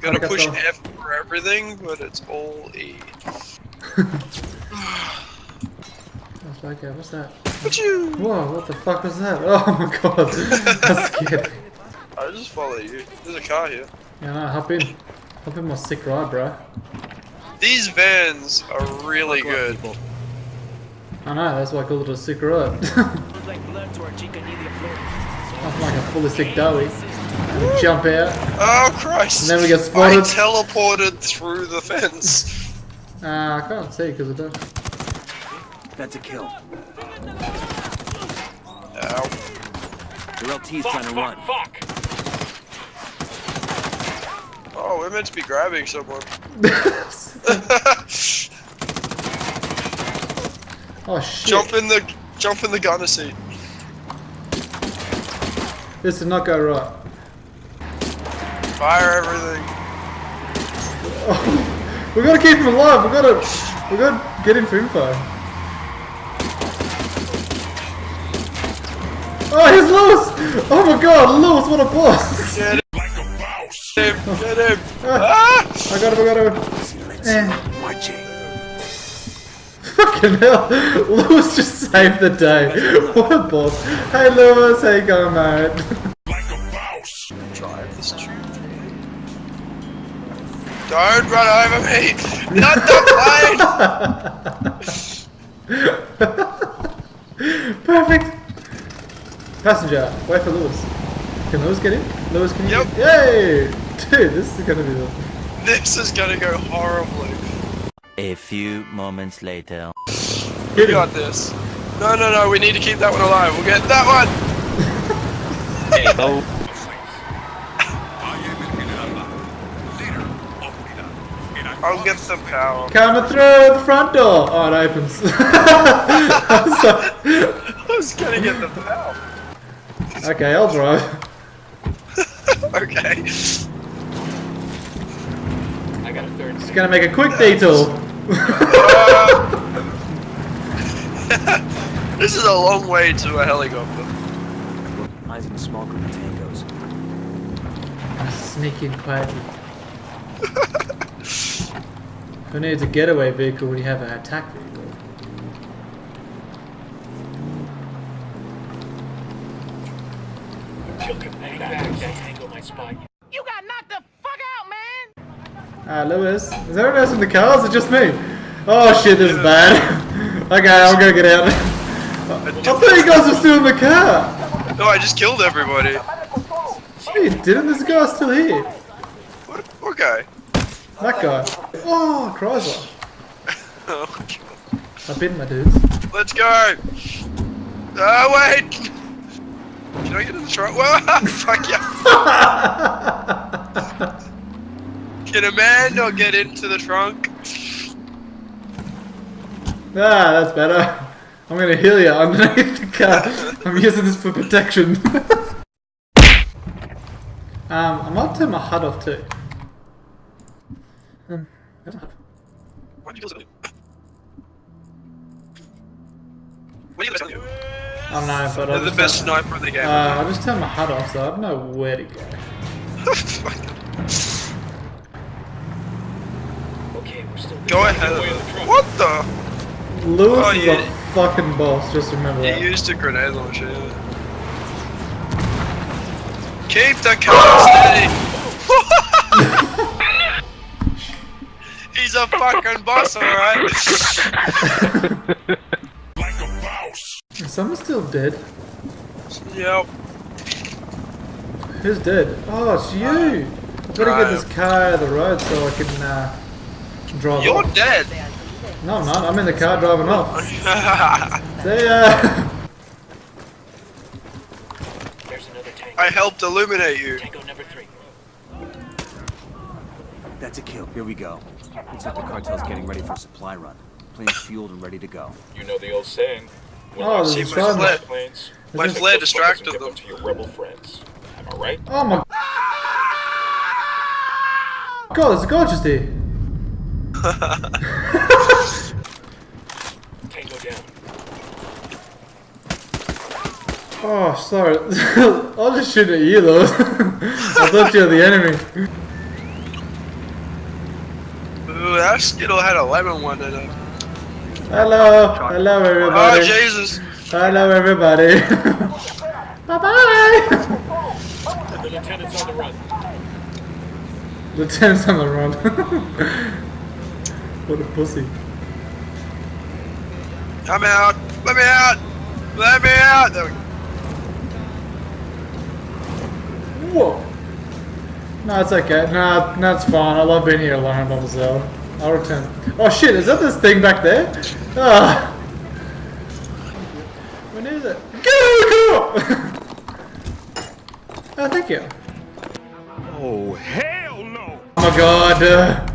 gotta get push the- F for everything, but it's all E. That's like, yeah, what's that? Achoo! Whoa, what the fuck was that? Oh my god, that scared me. I just follow you. There's a car here. Yeah, no, hop in. Hop in my sick ride, bro. These vans are really good. I know, that's why I call it a sick ride. I'm like a fully sick doughy. Jump out. Oh Christ! And then we get spotted. I spotted. teleported through the fence. Uh, I can't see because I don't. That's a kill. Ow. Your LT's trying to run. Fuck. Oh, we're meant to be grabbing someone. oh shit. jump in the jump in the gunner seat. This did not go right. Fire everything. we gotta keep him alive. We gotta, we gotta get him for info. Oh, he's Lewis! Oh my god, Lewis, what a boss! Get him. Get him. Get him. Ah! I got him, I got him. Eh. Marching. Fucking hell, Lewis just saved the day. What a boss. Hey Lewis, how you going, mate? Don't run over me! Not the plane! Perfect. Passenger, wait for Lewis. Can Lewis get in? Lewis, can you? Yep. Yay! Dude, this is gonna be the. This is gonna go horribly. A few moments later. Hit We got this. No, no, no, we need to keep that one alive. We'll get that one! I'll get the power. Coming through the front door. Oh, it opens. So- I was gonna get the power. okay, I'll drive. Okay. I got a third. Just gonna make a quick detour. This is a long way to a helicopter. Eyes in a small group of tangos. I sneak in quietly. Who needs a getaway vehicle when you have an attack vehicle? You got knocked the fuck out, man! Ah, Lewis. Is everyone else in the car? or Is it just me? Oh shit, this is bad. okay, I'm gonna get out. I thought you guys were still in the car. No, I just killed everybody. You didn't? This guy still here. What, what guy? That guy. Oh, Chrysler. Oh, I've been my dudes. Let's go! Oh, wait! Can I get in the trunk? Whoa, fuck yeah! Can a man not get into the trunk? Ah, that's better. I'm gonna heal you underneath the car. I'm using this for protection. um, I might turn my HUD off too. Um, I don't have- Why'd you kill somebody? What are you gonna tell you? I don't know, but They're I'll the best turn, sniper in the game. uh, I just turned my HUD off, so I don't know where to go. Okay, Go ahead. of it. What the? Lewis Oh, is you- a fucking boss, just remember You that. used a grenade launcher. yeah. Keep the car steady. a fucking boss, alright. like a Is someone still dead? yep. Who's dead? Oh, it's you! I've gotta get this car out of the road so I can, uh, drive You're off. dead. No, I'm not. I'm in the car driving off. See ya! I helped illuminate you. That's a kill. Here we go. Looks like the cartel's getting ready for a supply run. Planes fueled and ready to go. You know the old saying. When Oh, I there's see a my planes, My Is this- flare distracted and them. to your rebel friends. Am I right? Oh my god, there's a guy just here. Tango down. Oh, sorry. I'll just shoot at you, though. I thought you were the enemy. That Skittle had a lemon one in it. Hello, hello Oh, everybody. Jesus. hello everybody. bye bye. The lieutenant's on the run. Lieutenant's on the run. what a pussy. I'm out. Let me out. Let me out. There we go. Whoa. No, it's okay. No, no, it's fine. I love being here alone by myself. I'll return. Oh shit, is that this thing back there? Ah. When is it? Go, go! oh, thank you. Oh, hell no! Oh my god. Uh,